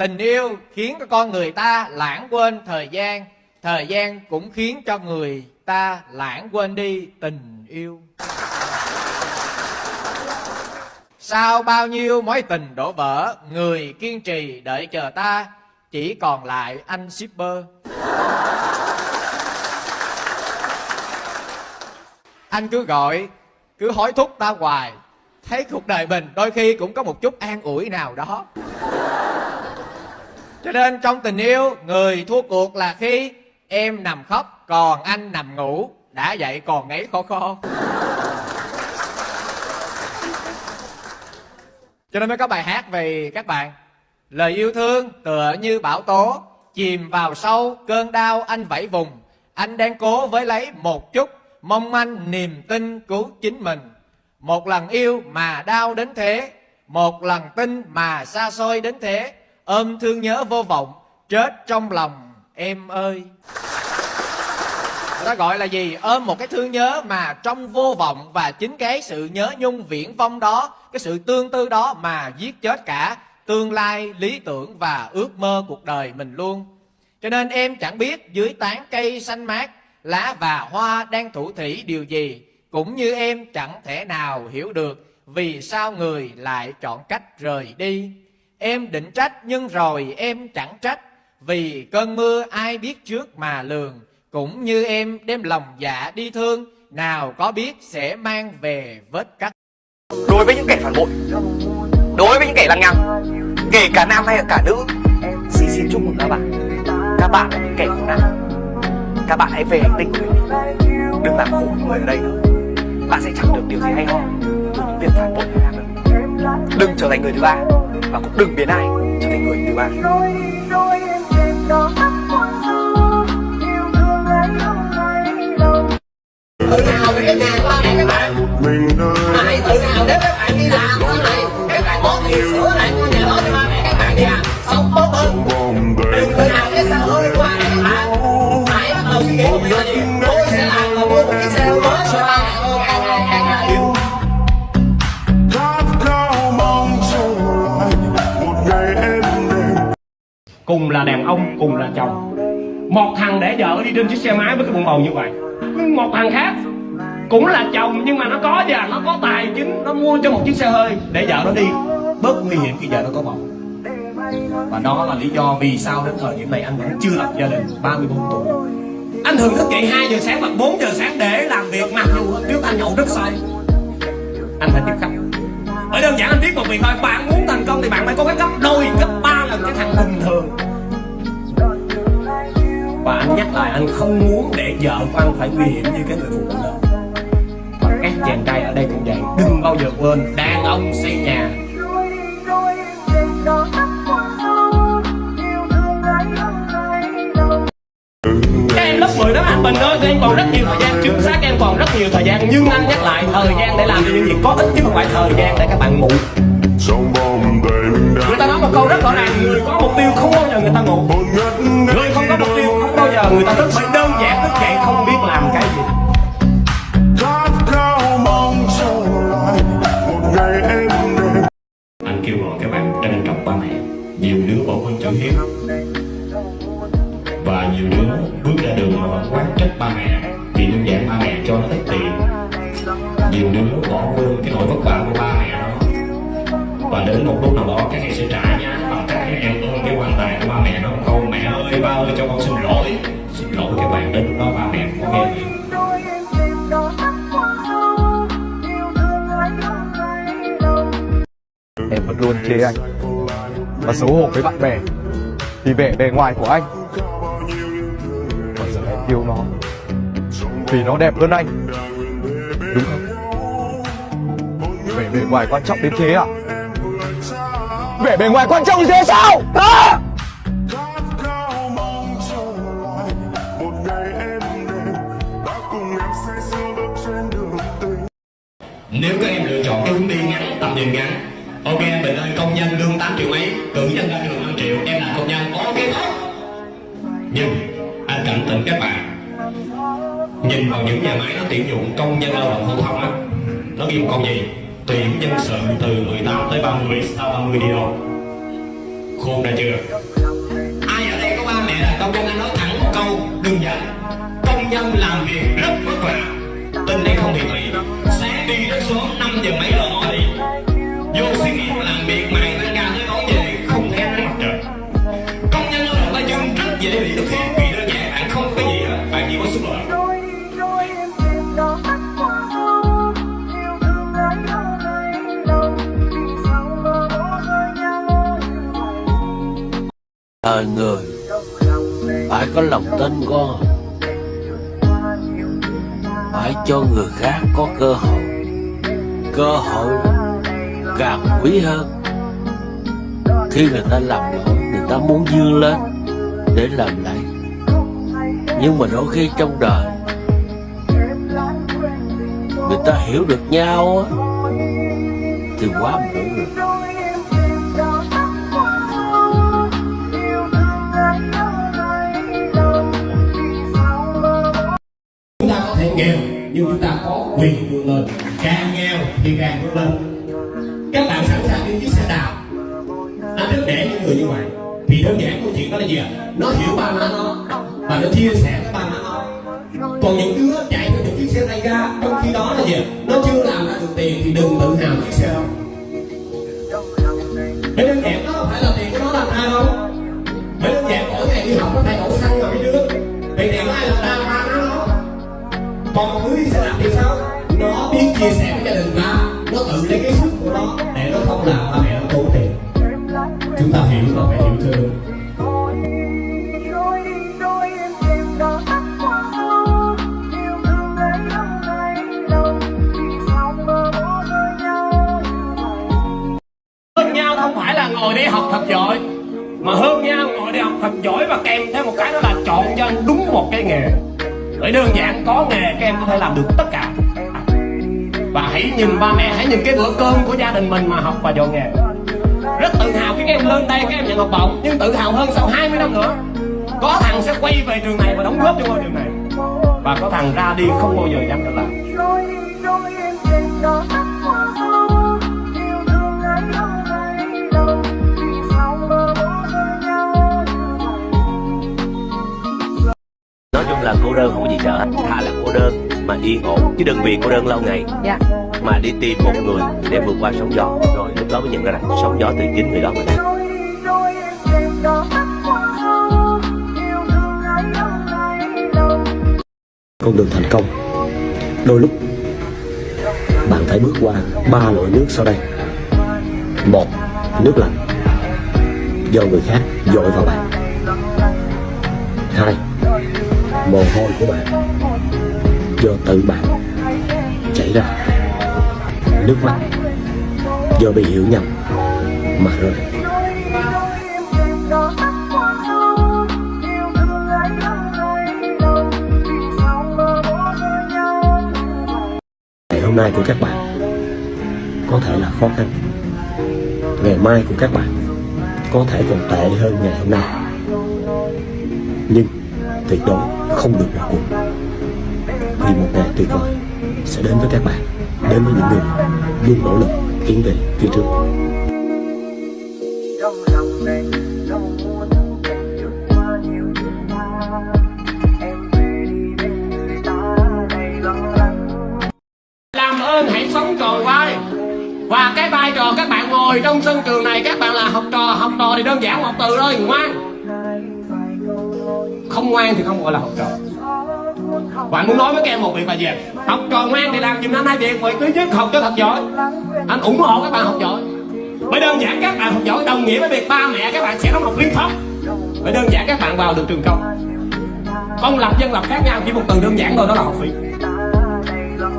tình yêu khiến cho con người ta lãng quên thời gian thời gian cũng khiến cho người ta lãng quên đi tình yêu. Sau bao nhiêu mối tình đổ vỡ, người kiên trì đợi chờ ta, chỉ còn lại anh shipper. Anh cứ gọi, cứ hối thúc ta hoài. Thấy cuộc đời mình đôi khi cũng có một chút an ủi nào đó cho nên trong tình yêu, người thua cuộc là khi em nằm khóc, còn anh nằm ngủ. Đã vậy còn ngáy khó khó cho nên mới có bài hát về các bạn. Lời yêu thương tựa như bão tố, chìm vào sâu cơn đau anh vẫy vùng. Anh đang cố với lấy một chút, mong manh niềm tin cứu chính mình. Một lần yêu mà đau đến thế, một lần tin mà xa xôi đến thế ôm thương nhớ vô vọng, chết trong lòng, em ơi. Ta gọi là gì? Ôm một cái thương nhớ mà trong vô vọng và chính cái sự nhớ nhung viễn vong đó, cái sự tương tư đó mà giết chết cả tương lai, lý tưởng và ước mơ cuộc đời mình luôn. Cho nên em chẳng biết dưới tán cây xanh mát, lá và hoa đang thủ thủy điều gì, cũng như em chẳng thể nào hiểu được vì sao người lại chọn cách rời đi em định trách nhưng rồi em chẳng trách. Vì cơn mưa ai biết trước mà lường. Cũng như em đem lòng dạ đi thương. Nào có biết sẽ mang về vết cắt. Đối với những kẻ phản bội. Đối với những kẻ lăng nhăng. Kể cả nam hay cả nữ. Xin xin chúc mừng các bạn. Các bạn là những kẻ khốn nạn các bạn hãy về hành tinh của mình đừng làm khổ người ở đây nữa. Bạn sẽ chẳng được điều gì hay ho từ những việc phản bội làm được. Đừng trở thành người thứ ba và cũng đừng biến ai trở thành người thứ ba. Tự hào về của các bạn mà hãy tự hào nếu các bạn đi làm sau này các bạn có tiền sửa lại ngôi nhà đó cho ba mẹ các bạn đi làm sống tốt hơn cùng là đàn ông, cùng là chồng. Một thằng để vợ đi trên chiếc xe máy với cái bụng bầu như vậy. Một thằng khác cũng là chồng, nhưng mà nó có và nó có tài chính. Nó mua cho một chiếc xe hơi để vợ nó đi. Bớt nguy hiểm khi vợ nó có bầu. Và đó là lý do vì sao đến thời điểm này anh vẫn chưa lập gia đình 34 tuổi. Anh thường thức dậy 2 giờ sáng hoặc 4 giờ sáng để làm việc, mặc dù trước anh nhậu rất say. Anh phải tiếp khách. Bởi đơn giản anh biết một việc thôi. Bạn muốn thành công thì bạn phải có cái gấp đôi, gấp ba lần cái thằng bình thường và anh nhắc lại anh không muốn để vợ của anh phải nguy hiểm như cái người phụ nữ đó. Và các chàng trai ở đây cũng vậy đừng bao giờ quên đàn ông xây nhà. Các em lớp 10 đó anh Bình ơi các em còn rất nhiều thời gian chính xác em còn rất nhiều thời gian. Nhưng anh nhắc lại thời gian để làm những việc có ích chứ không phải thời gian để các bạn ngủ. Người ta nói một câu rất rõ ràng người có mục tiêu không bao giờ người ta ngủ ta thức bởi đơn giản thức dậy không biết làm cái gì. Anh kêu gọi các bạn trân trọng ba mẹ. Nhiều đứa bỏ quên chữ hiếu. Và nhiều đứa bước ra đường mà vẫn quán trách ba mẹ. Vì đơn giản ba mẹ cho nó ít tiền. Nhiều đứa bỏ quên cái nỗi vất vả của ba mẹ đó. Và đến một lúc nào đó các em sẽ trả nha bằng cách các em ôm cái quan tài của ba mẹ nó câu mẹ ơi ba ơi cho con xin lỗi lỗi các bạn đến lúc đó ba mẹ có nghe gì Em vẫn luôn chê anh Và xấu hổ với bạn bè Vì vẻ bề ngoài của anh Còn giờ em yêu nó Vì nó đẹp hơn anh Đúng không? Vẻ bề ngoài quan trọng đến thế à? Vẻ bề ngoài quan trọng như thế sao? À! Nếu các em lựa chọn cái hướng đi ngắn, tầm nhìn ngắn Ok em Bình ơi, công nhân lương 8 triệu mấy Cử nhân ra trường 5 triệu, em là công nhân Ok tốt. Nhưng anh cảnh tỉnh các bạn Nhìn vào những nhà máy nó tuyển dụng công nhân lao động phổ thông á Nó ghi một câu gì? Tuyển nhân sự từ 18 tới 30 Sau 30 đi đâu khôn ra chưa? Sớm 5 giờ mấy là ngồi đi vô xí nghiệp làm việc mày tăng ca tới tối về không thấy nắng mặt trời. Công nhân lao động ta dương rất dễ bị thực hiện vì đơn giản, bạn không có gì hết, bạn chỉ có sức lợi. Đời người, phải có lòng tin con. Phải cho người khác có cơ hội cơ hội càng quý hơn. Khi người ta làm lỗi, người ta muốn vươn lên để làm lại. Nhưng mà đôi khi trong đời, người ta hiểu được nhau thì quá muộn rồi. Nghèo nhưng chúng ta có quyền vươn lên. Càng nghèo thì càng vươn lên. Các bạn sẵn sàng đi chiếc xe đạp. Anh rất để những người như vậy. Thì đơn giản câu chuyện đó là gì ạ? Nó hiểu ba má nó, và nó chia sẻ với ba má nó. Còn những đứa chạy theo những chiếc xe tay ga trong khi đó là gì nó chưa làm ra được tiền thì đừng tự hào chiếc xe đó. Chia sẻ với gia đình nó nó tự lấy cái sức của nó để nó không làm ba mẹ nó tốn tiền. Chúng ta hiểu và phải hiểu thương mà nhau hơn nhau không phải là ngồi đi học thật giỏi, mà hơn nhau ngồi đi học thật giỏi và kèm theo một cái đó là chọn cho anh đúng một cái nghề. Bởi đơn giản có nghề các em có thể làm được tất cả và hãy nhìn ba mẹ, hãy nhìn cái bữa cơm của gia đình mình mà học và dọn nghề rất tự hào khi các em lên đây, các em nhận học bổng, nhưng tự hào hơn sau 20 năm nữa. Có thằng sẽ quay về trường này và đóng góp cho ngôi trường này. Và có thằng ra đi không bao giờ dám trở lại. Nói chung là cô đơn không có gì sợ hết thà là cô đơn mà yên ổn chứ đừng vì cô đơn lâu ngày. Dạ. mà đi tìm một người để vượt qua sóng gió. Rồi lúc đó mới nhận ra rằng sóng gió từ chính người đó mà đâu con đường thành công. Đôi lúc bạn phải bước qua ba loại nước sau đây. Một nước lạnh. Do người khác dội vào bạn. Hai mồ hôi của bạn do tự bạn chảy ra. Nước mắt do bị hiểu nhầm mà rơi. Ngày hôm nay của các bạn có thể là khó khăn. Ngày mai của các bạn có thể còn tệ hơn ngày hôm nay. Nhưng tuyệt đối không được bỏ cuộc vì một ngày tuyệt vời sẽ đến với các bạn đến với những người luôn nỗ lực tiến về phía trước. Trong lòng này lòng muốn em được qua nhiều chuyện qua em về đi bên người ta đầy lo lắng. Làm ơn hãy sống tròn vai. Và cái vai trò các bạn ngồi trong sân trường này các bạn là học trò học trò thì đơn giản một từ thôi ngoan. Không ngoan thì không gọi là học trò và anh muốn nói với các em một việc là gì học trò ngoan thì làm giùm anh, hai việc vậy cứ chứ học cho thật giỏi. Anh ủng hộ các bạn học giỏi. Bởi đơn giản các bạn học giỏi đồng nghĩa với việc ba mẹ các bạn sẽ đóng học liên thông. Bởi đơn giản các bạn vào được trường công. Công lập dân lập khác nhau, chỉ một từ đơn giản thôi, đó là học phí.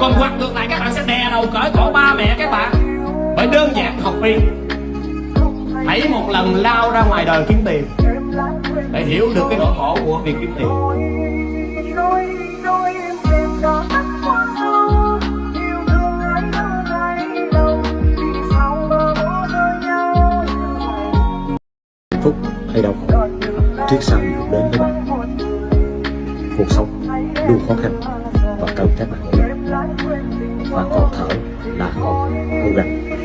Còn hoặc ngược lại, các bạn sẽ đè đầu cởi cổ ba mẹ các bạn. Bởi đơn giản học phí. Hãy một lần lao ra ngoài đời kiếm tiền để hiểu được cái nỗi khổ của việc kiếm tiền. Phúc hay đau khổ trước sau gì cũng đến với bạn. Cuộc sống luôn khó khăn và cần các bạn. Và còn thở là còn cố gắng